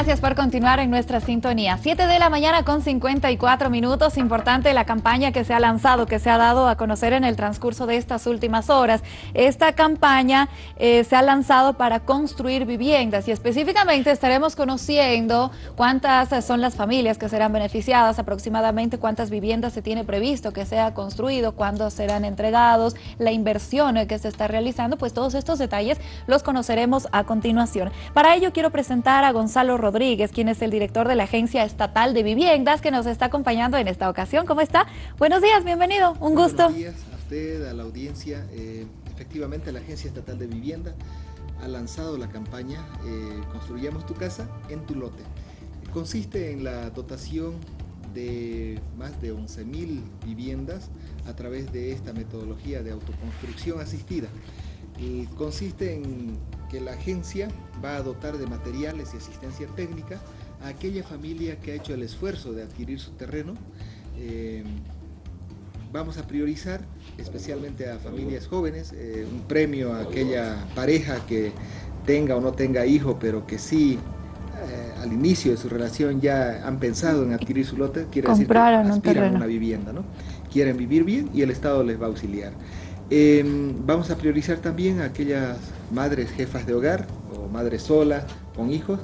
Gracias por continuar en nuestra sintonía. 7 de la mañana con 54 minutos. Importante la campaña que se ha lanzado, que se ha dado a conocer en el transcurso de estas últimas horas. Esta campaña eh, se ha lanzado para construir viviendas y específicamente estaremos conociendo cuántas son las familias que serán beneficiadas, aproximadamente cuántas viviendas se tiene previsto que sea construido, cuándo serán entregados, la inversión que se está realizando, pues todos estos detalles los conoceremos a continuación. Para ello quiero presentar a Gonzalo Rodríguez, quien es el director de la Agencia Estatal de Viviendas, que nos está acompañando en esta ocasión. ¿Cómo está? Buenos días, bienvenido, un gusto. Buenos días a usted, a la audiencia. Eh, efectivamente, la Agencia Estatal de Vivienda ha lanzado la campaña eh, Construyamos tu casa en tu lote. Consiste en la dotación de más de 11.000 viviendas a través de esta metodología de autoconstrucción asistida. Y consiste en que la agencia va a dotar de materiales y asistencia técnica a aquella familia que ha hecho el esfuerzo de adquirir su terreno. Eh, vamos a priorizar especialmente a familias jóvenes, eh, un premio a aquella pareja que tenga o no tenga hijo, pero que sí eh, al inicio de su relación ya han pensado en adquirir su lote, quiere decir que aspiran a una vivienda, ¿no? Quieren vivir bien y el Estado les va a auxiliar. Em, vamos a priorizar también a aquellas madres jefas de hogar o madres solas con hijos,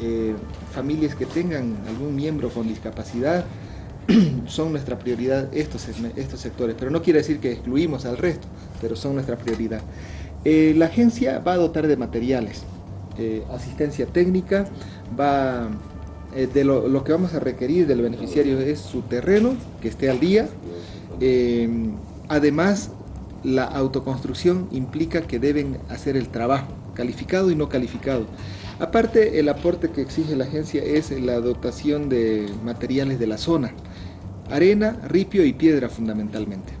eh, familias que tengan algún miembro con discapacidad, son nuestra prioridad estos, estos sectores, pero no quiere decir que excluimos al resto, pero son nuestra prioridad. Eh, la agencia va a dotar de materiales, eh, asistencia técnica, va, de lo, lo, que vamos a requerir del beneficiario es su terreno, que esté al día, además la autoconstrucción implica que deben hacer el trabajo, calificado y no calificado. Aparte, el aporte que exige la agencia es la dotación de materiales de la zona, arena, ripio y piedra fundamentalmente.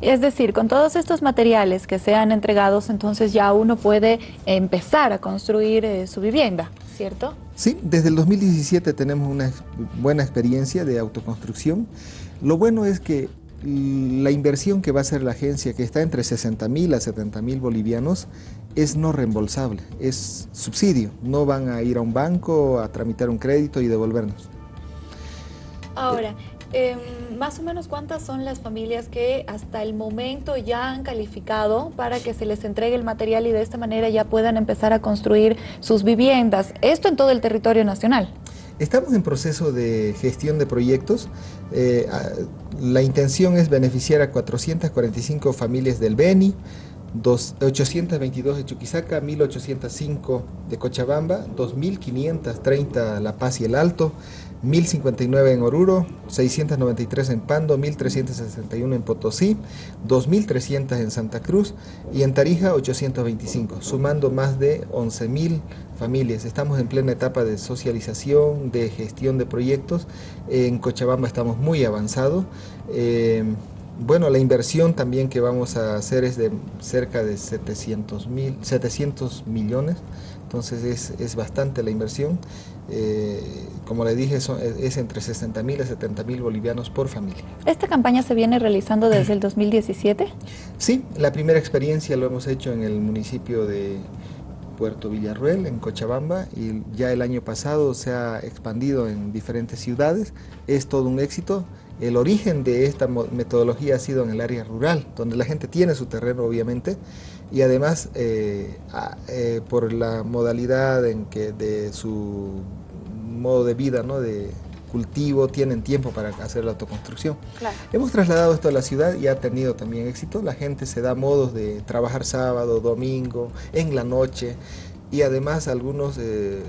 Es decir, con todos estos materiales que sean entregados, entonces ya uno puede empezar a construir eh, su vivienda, ¿cierto? Sí, desde el 2017 tenemos una buena experiencia de autoconstrucción. Lo bueno es que la inversión que va a hacer la agencia, que está entre 60 mil a 70 mil bolivianos, es no reembolsable, es subsidio. No van a ir a un banco a tramitar un crédito y devolvernos. Ahora, em, más o menos cuántas son las familias que hasta el momento ya han calificado para que se les entregue el material y de esta manera ya puedan empezar a construir sus viviendas. Esto en todo el territorio nacional. Estamos en proceso de gestión de proyectos. Eh, la intención es beneficiar a 445 familias del Beni, 822 de Chuquisaca, 1805 de Cochabamba, 2530 La Paz y el Alto, 1059 en Oruro, 693 en Pando, 1361 en Potosí, 2300 en Santa Cruz y en Tarija 825, sumando más de 11000 familias. Estamos en plena etapa de socialización, de gestión de proyectos. En Cochabamba estamos muy avanzados. Eh, bueno, la inversión también que vamos a hacer es de cerca de 700, mil, 700 millones, entonces es, es bastante la inversión. Eh, como le dije, es entre 60 mil y 70 mil bolivianos por familia. ¿Esta campaña se viene realizando desde el 2017? Sí, la primera experiencia lo hemos hecho en el municipio de Puerto Villarruel, en Cochabamba, y ya el año pasado se ha expandido en diferentes ciudades. Es todo un éxito. El origen de esta metodología ha sido en el área rural, donde la gente tiene su terreno obviamente, y además eh, eh, por la modalidad en que de su modo de vida, ¿no? de cultivo, tienen tiempo para hacer la autoconstrucción. Hemos trasladado esto a la ciudad y ha tenido también éxito. La gente se da modos de trabajar sábado, domingo, en la noche y además algunos eh,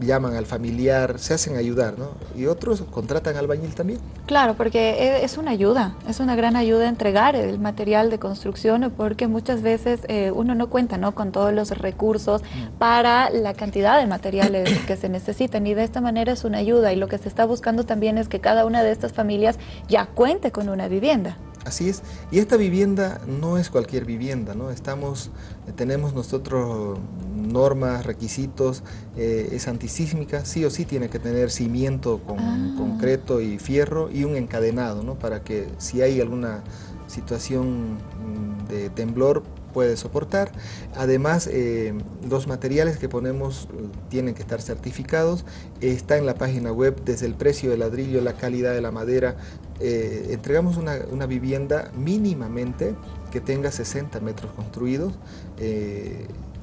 llaman al familiar, se hacen ayudar, ¿no? Y otros contratan al bañil también. Claro, porque e, es una ayuda, es una gran ayuda entregar el material de construcción porque muchas veces eh, uno no cuenta ¿no? con todos los recursos mm. para la cantidad de materiales que se necesitan y de esta manera es una ayuda y lo que se está buscando también es que cada una de estas familias ya cuente con una vivienda. Así es, y esta vivienda no es cualquier vivienda, ¿no? Estamos, tenemos nosotros normas, requisitos, eh, es antisísmica, sí o sí tiene que tener cimiento con ah. concreto y fierro y un encadenado, ¿no? Para que si hay alguna situación mm, de temblor puede soportar. Además, eh, los materiales que ponemos eh, tienen que estar certificados. Está en la página web desde el precio del ladrillo, la calidad de la madera. Eh, entregamos una, vivienda mínimamente que tenga 60 metros construidos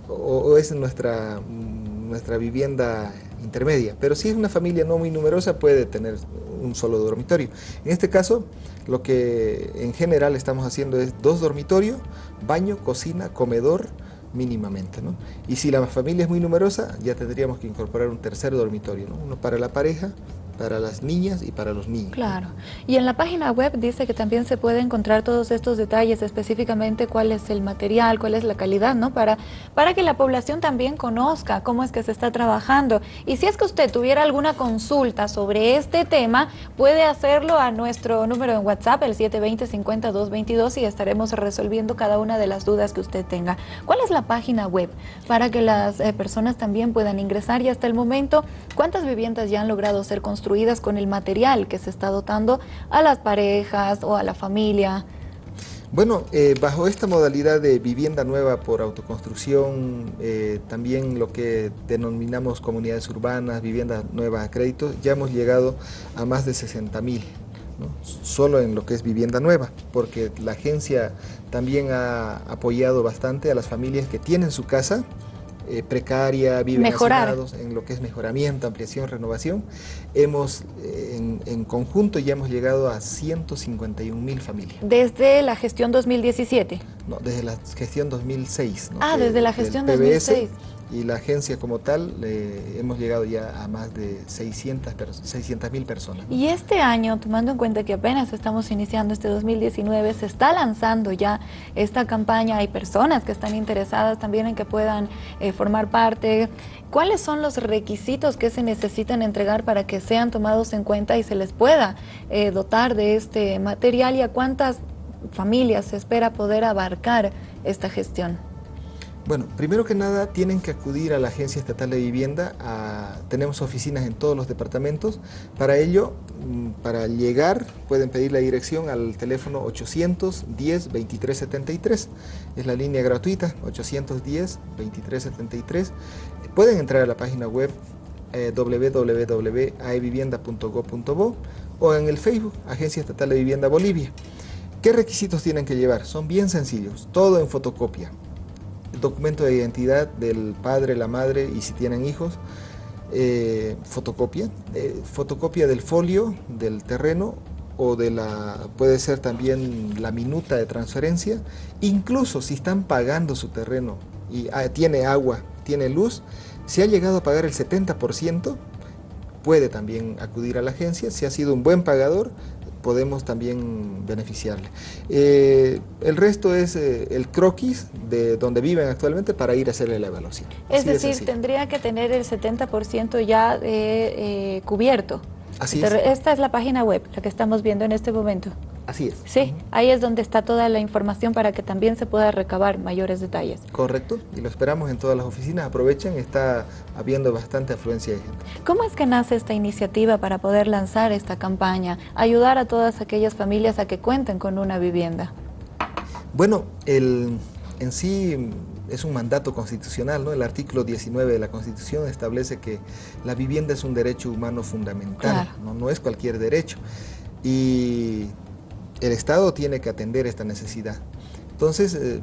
o, es nuestra, nuestra vivienda intermedia. Pero si es una familia no muy numerosa puede tener un solo dormitorio. En este caso, lo que en general estamos haciendo es dos dormitorios, baño, cocina, comedor, mínimamente. ¿no? Y si la familia es muy numerosa, ya tendríamos que incorporar un tercer dormitorio, ¿no? uno para la pareja para las niñas y para los niños. Claro. Y en la página web dice que también se puede encontrar todos estos detalles, específicamente cuál es el material, cuál es la calidad, ¿no? Para, para que la población también conozca cómo es que se está trabajando. Y si es que usted tuviera alguna consulta sobre este tema, puede hacerlo a nuestro número en WhatsApp, el 720-5222, y estaremos resolviendo cada una de las dudas que usted tenga. ¿Cuál es la página web? Para que las eh, personas también puedan ingresar y hasta el momento, ¿cuántas viviendas ya han logrado ser construidas? Con el material que se está dotando a las parejas o a la familia? Bueno, eh, bajo esta modalidad de vivienda nueva por autoconstrucción, eh, también lo que denominamos comunidades urbanas, vivienda nueva a crédito, ya hemos llegado a más de 60 mil, solo en lo que es vivienda nueva, porque la agencia también ha apoyado bastante a las familias que tienen su casa, eh, precaria, viven en lo que es mejoramiento, ampliación, renovación. Hemos, eh, en, conjunto, ya hemos llegado a 151 mil familias. ¿Desde la gestión 2017? No, desde la gestión 2006. Ah, desde la gestión 2006 y la agencia como tal hemos llegado ya a más de 600 mil personas. Y este año, tomando en cuenta que apenas estamos iniciando este 2019, se está lanzando ya esta campaña, hay personas que están interesadas también en que puedan eh, formar parte. ¿Cuáles son los requisitos que se necesitan entregar para que sean tomados en cuenta y se les pueda eh, dotar de este material y a cuántas familias se espera poder abarcar esta gestión? Bueno, primero que nada tienen que acudir a la Agencia Estatal de Vivienda, tenemos oficinas en todos los departamentos, para ello, mm, para llegar pueden pedir la dirección al teléfono 810-2373, es la línea gratuita, 810-2373, pueden entrar a la página web eh, www.aevivienda.gov.bo o en el Facebook, Agencia Estatal de Vivienda Bolivia. ¿Qué requisitos tienen que llevar? Son bien sencillos, todo en fotocopia documento de identidad del padre, la madre y si tienen hijos, eh, fotocopia, eh, fotocopia del folio del terreno o de la, puede ser también la minuta de transferencia, incluso si están pagando su terreno y ah, tiene agua, tiene luz, si ha llegado a pagar el 70%, puede también acudir a la agencia, si ha sido un buen pagador, podemos también beneficiarle. Eh, el resto es eh, el croquis de donde viven actualmente para ir a hacerle la evaluación. Es decir, tendría que tener el 70% ya eh, cubierto. Así es. Esta es la página web, la que estamos viendo en este momento. Así es. Sí, ahí es donde está toda la información para que también se pueda recabar mayores detalles. Correcto, y lo esperamos en todas las oficinas. Aprovechen, está habiendo bastante afluencia de gente. ¿Cómo es que nace esta iniciativa para poder lanzar esta campaña, ayudar a todas aquellas familias a que cuenten con una vivienda? Bueno, el, en sí es un mandato constitucional, ¿no? El artículo 19 de la Constitución establece que la vivienda es un derecho humano fundamental, ¿no? no es cualquier derecho. Y el Estado tiene que atender esta necesidad. Entonces, eh,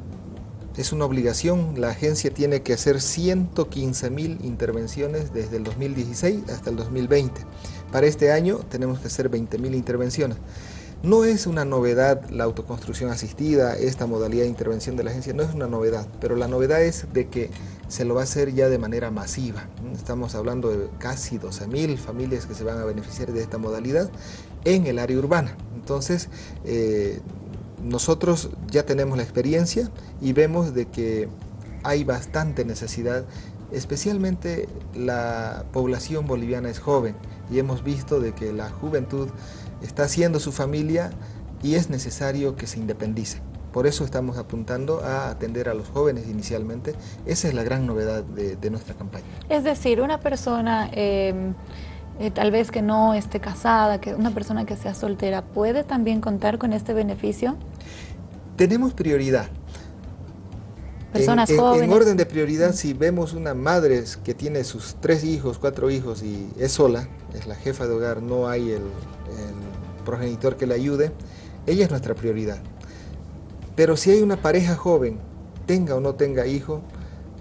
es una obligación, la agencia tiene que hacer 115 mil intervenciones desde el 2016 hasta el 2020. Para este año tenemos que hacer 20 mil intervenciones. No es una novedad la autoconstrucción asistida, esta modalidad de intervención de la agencia, no es una novedad, pero la novedad es de que se lo va a hacer ya de manera masiva. Estamos hablando de casi 12 mil familias que se van a beneficiar de esta modalidad en el área urbana. Entonces, eh, nosotros ya tenemos la experiencia y vemos de que hay bastante necesidad, especialmente la población boliviana es joven y hemos visto de que la juventud está haciendo su familia y es necesario que se independice. Por eso estamos apuntando a atender a los jóvenes inicialmente. Esa es la gran novedad de, nuestra campaña. Es decir, una persona em, eh, tal vez que no esté casada, que una persona que sea soltera, ¿puede también contar con este beneficio? Tenemos prioridad. personas jóvenes. En orden de prioridad, si vemos una madre que tiene sus tres hijos, cuatro hijos y es sola, es la jefa de hogar, no hay el, progenitor que le ayude, ella es nuestra prioridad. Pero si hay una pareja joven, tenga o no tenga hijo,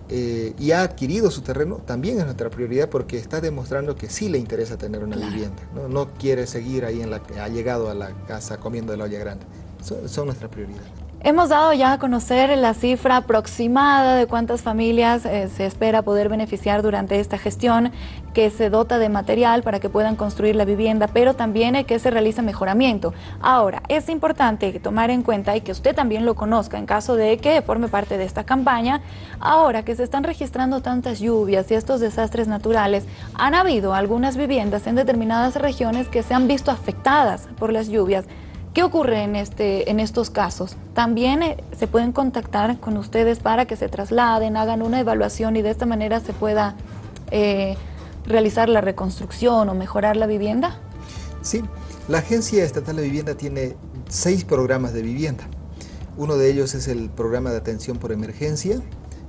eh, y ha adquirido su terreno, también es nuestra prioridad porque está demostrando que sí le interesa tener una vivienda. ¿no? ¿no? quiere seguir ahí en la ha llegado a la casa comiendo de la olla grande. Son, son nuestra prioridad. Hemos dado ya a conocer la cifra aproximada de cuántas familias eh, se espera poder beneficiar durante esta gestión, que se dota de material para que puedan construir la vivienda, pero también que se realiza mejoramiento. Ahora, es importante tomar en cuenta y que usted también lo conozca en caso de que forme parte de esta campaña, ahora que se están registrando tantas lluvias y estos desastres naturales, han habido algunas viviendas en determinadas regiones que se han visto afectadas por las lluvias. ¿Qué ocurre en, este, en estos casos? También eh, se pueden contactar con ustedes para que se trasladen, hagan una evaluación y de esta manera se pueda eh, realizar la reconstrucción o mejorar la vivienda. Sí, la Agencia Estatal de Vivienda tiene seis programas de vivienda. Uno de ellos es el programa de atención por emergencia,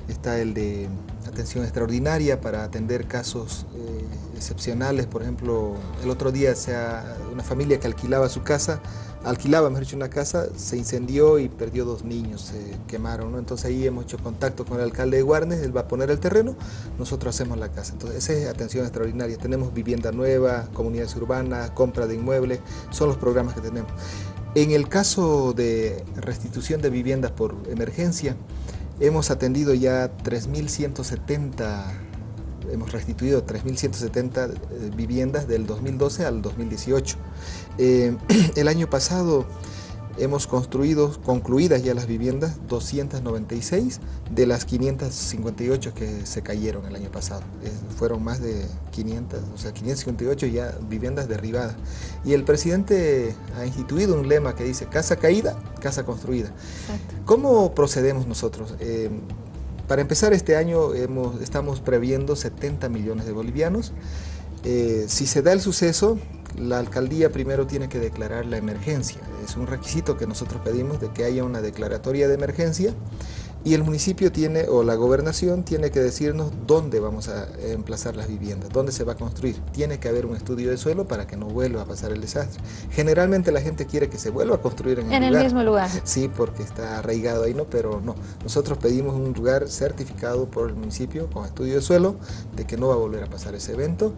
está el de atención extraordinaria para atender casos eh, excepcionales, por ejemplo, el otro día sea una familia que alquilaba su casa alquilaba, mejor dicho, una casa, se incendió y perdió dos niños, se quemaron, ¿no? Entonces ahí hemos hecho contacto con el alcalde de Guarnes, él va a poner el terreno, nosotros hacemos la casa. Entonces esa es atención extraordinaria. Tenemos vivienda nueva, comunidades urbanas, compra de inmuebles, son los programas que tenemos. En el caso de restitución de viviendas por emergencia, hemos atendido ya 3.170 hemos restituido 3.170 eh, viviendas del 2012 al 2018. Eh, el año pasado hemos construido, concluidas ya las viviendas, 296 de las 558 que se cayeron el año pasado. fueron más de 500, o sea, 558 ya viviendas derribadas. Y el presidente ha instituido un lema que dice, casa caída, casa construida. ¿Cómo procedemos nosotros? Eh, para empezar este año estamos previendo 70 millones de bolivianos. Eh, si se da el suceso, la alcaldía primero tiene que declarar la emergencia. Es un requisito que nosotros pedimos de que haya una declaratoria de emergencia y el municipio tiene, o la gobernación, tiene que decirnos dónde vamos a emplazar las viviendas, dónde se va a construir. Tiene que haber un estudio de suelo para que no vuelva a pasar el desastre. Generalmente la gente quiere que se vuelva a construir en el, en el mismo lugar. Sí, porque está arraigado ahí, ¿no? Pero no. Nosotros pedimos un lugar certificado por el municipio con estudio de suelo de que no va a volver a pasar ese evento.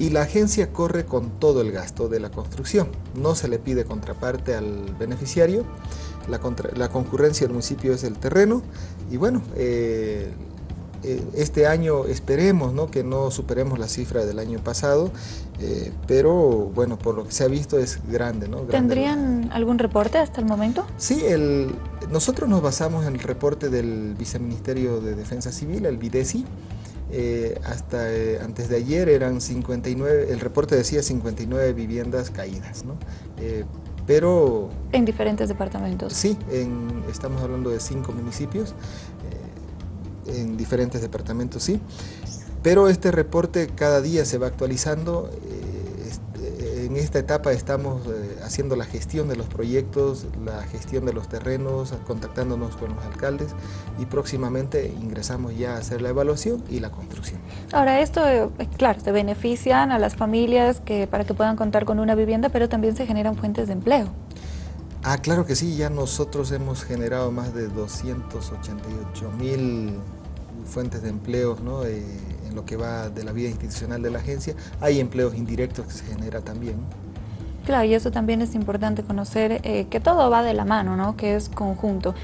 Y la agencia corre con todo el gasto de la construcción. No se le pide contraparte al beneficiario la, concurrencia del municipio es el terreno y bueno, eh, eh, este año esperemos ¿no? que no superemos la cifra del año pasado, eh, pero bueno, por lo que se ha visto es grande. ¿no? ¿Tendrían algún reporte hasta el momento? Sí, el, nosotros nos basamos en el reporte del Viceministerio de Defensa Civil, el VIDESI, hasta antes de ayer eran 59, el reporte decía 59 viviendas caídas, ¿no? Pero... En diferentes departamentos. Sí, estamos hablando de cinco municipios, eh, en diferentes departamentos, sí. Pero este reporte cada día se va actualizando. Eh, este, en esta etapa estamos haciendo la gestión de los proyectos, la gestión de los terrenos, contactándonos con los alcaldes y próximamente ingresamos ya a hacer la evaluación y la construcción. Ahora esto, claro, se benefician a las familias que, para que puedan contar con una vivienda, pero también se generan fuentes de empleo. Ah, claro que sí, ya nosotros hemos generado más de 288 mil fuentes de empleo ¿no? Eh, en lo que va de la vida institucional de la agencia. Hay empleos indirectos que se genera también. Claro, y eso también es importante conocer, eh, que todo va de la mano, ¿no? que es conjunto.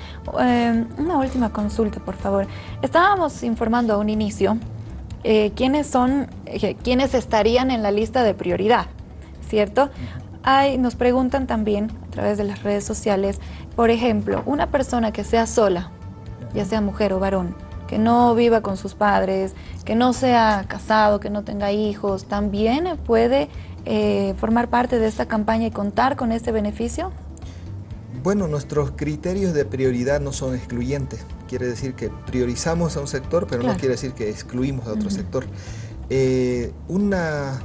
Eh, una última consulta, por favor. Estábamos informando a un inicio quiénes son, quiénes estarían en la lista de prioridad, ¿cierto? Hay, nos preguntan también a través de las redes sociales, por ejemplo, una persona que sea sola, ya sea mujer o varón, que no viva con sus padres, que no sea casado, que no tenga hijos, ¿también puede eh, formar parte de esta campaña y contar con este beneficio? Bueno, nuestros criterios de prioridad no son excluyentes. Quiere decir que priorizamos a un sector, pero no quiere decir que excluimos a otro sector. Eh, una,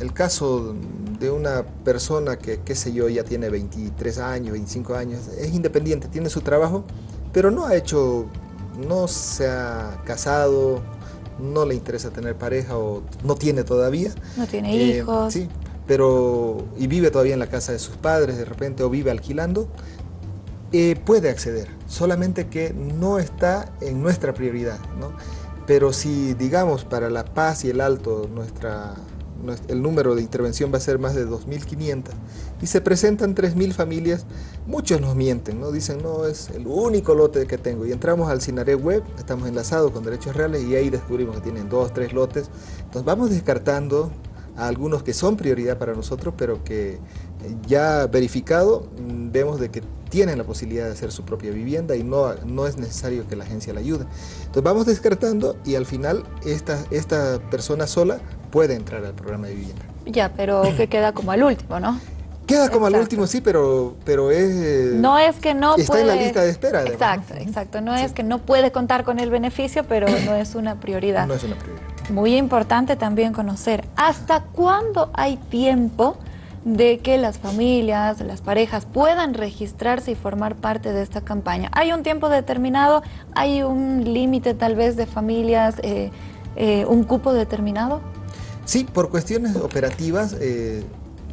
el caso de una persona que, qué sé yo, ya tiene 23 años, 25 años, es independiente, tiene su trabajo, pero no ha hecho no se ha casado, no le interesa tener pareja o no tiene todavía. No tiene hijos. Sí, pero y vive todavía en la casa de sus padres de repente o vive alquilando, eh, puede acceder, solamente que no está en nuestra prioridad. ¿no? Pero si, digamos, para La Paz y el Alto nuestra, el número de intervención va a ser más de 2.500 y se presentan 3.000 familias, muchos nos mienten, ¿no? dicen, no, es el único lote que tengo. Y entramos al Cinaré Web, estamos enlazados con Derechos Reales y ahí descubrimos que tienen dos, tres lotes. Entonces vamos descartando a algunos que son prioridad para nosotros, pero que eh, ya verificado mm, vemos de que tienen la posibilidad de hacer su propia vivienda y no, no es necesario que la agencia la ayude. Entonces vamos descartando y al final esta, esta persona sola puede entrar al programa de vivienda. Ya, pero que queda como al último, ¿no? Queda como al último, sí, pero, pero es... Eh, no es que no Está en la lista de espera. exacto, exacto. No es que no puede contar con el beneficio, pero no es una prioridad. No es una prioridad. Muy importante también conocer hasta cuándo hay tiempo de que las familias, las parejas puedan registrarse y formar parte de esta campaña. ¿Hay un tiempo determinado? ¿Hay un límite tal vez de familias, eh, eh, un cupo determinado? Sí, por cuestiones operativas,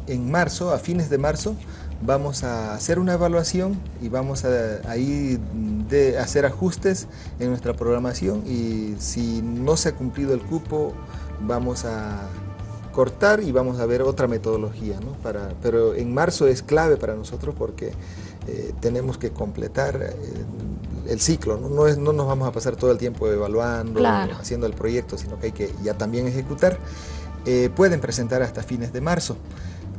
en marzo, a fines de marzo, vamos a hacer una evaluación y vamos a ahí de hacer ajustes en nuestra programación y si no se ha cumplido el cupo vamos a cortar y vamos a ver otra metodología, ¿no? para, pero en marzo es clave para nosotros porque eh, tenemos que completar eh, el ciclo, ¿no? No, es, no nos vamos a pasar todo el tiempo evaluando, haciendo el proyecto, sino que hay que ya también ejecutar. Eh, pueden presentar hasta fines de marzo.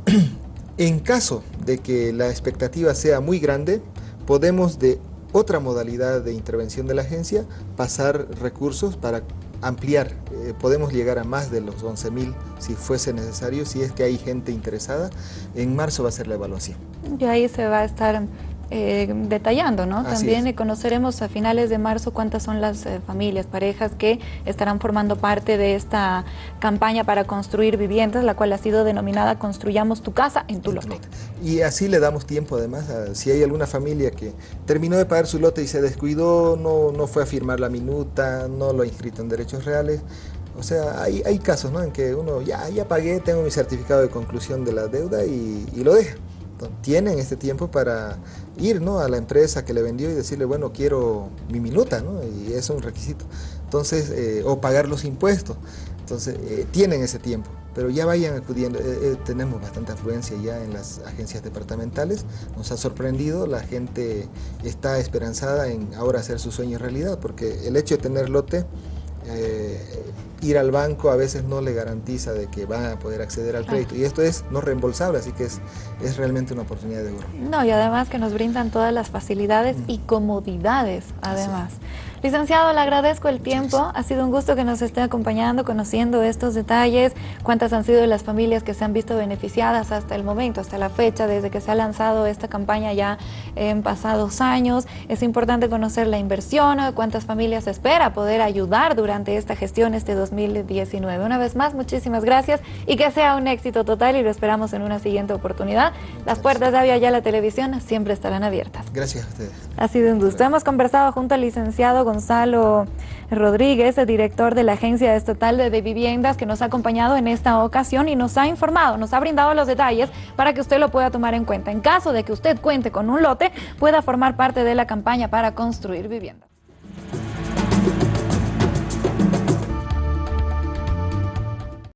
En caso de que la expectativa sea muy grande, podemos de otra modalidad de intervención de la agencia pasar recursos para ampliar. Eh, podemos llegar a más de los 11.000 si fuese necesario, si es que hay gente interesada. En marzo va a ser la evaluación. Y ahí se va a estar eh, detallando, ¿no? También conoceremos a finales de marzo cuántas son las eh, familias, parejas que estarán formando parte de esta campaña para construir viviendas, la cual ha sido denominada Construyamos tu casa en tu lote. Y así le damos tiempo además, si hay alguna familia que terminó de pagar su lote y se descuidó, no, no fue a firmar la minuta, no lo ha inscrito en derechos reales, o sea, hay, hay casos ¿no? en que uno ya, ya pagué, tengo mi certificado de conclusión de la deuda y, y lo deja tienen este tiempo para ir ¿no? a la empresa que le vendió y decirle, bueno, quiero mi minuta, ¿no? y es un requisito. Entonces, eh, o pagar los impuestos. Entonces, eh, tienen ese tiempo, pero ya vayan acudiendo. Eh, tenemos bastante afluencia ya en las agencias departamentales. Nos ha sorprendido, la gente está esperanzada en ahora hacer su sueño realidad, porque el hecho de tener lote ir al banco a veces no le garantiza de que va a poder acceder al crédito. Y esto es no reembolsable, así que es, es realmente una oportunidad de oro. No, y además que nos brindan todas las facilidades y comodidades, además. Licenciado, le agradezco el tiempo. Ha sido un gusto que nos esté acompañando, conociendo estos detalles, cuántas han sido las familias que se han visto beneficiadas hasta el momento, hasta la fecha, desde que se ha lanzado esta campaña ya en pasados años. Es importante conocer la inversión, cuántas familias espera poder ayudar durante esta gestión este 2019. Una vez más, muchísimas gracias y que sea un éxito total y lo esperamos en una siguiente oportunidad. Las puertas de Avia la televisión siempre estarán abiertas. Gracias a ustedes. Ha sido un gusto. Hemos conversado junto al licenciado Gonzalo Rodríguez, el director de la Agencia Estatal de Viviendas, que nos ha acompañado en esta ocasión y nos ha informado, nos ha brindado los detalles para que usted lo pueda tomar en cuenta. En caso de que usted cuente con un lote, pueda formar parte de la campaña para construir viviendas.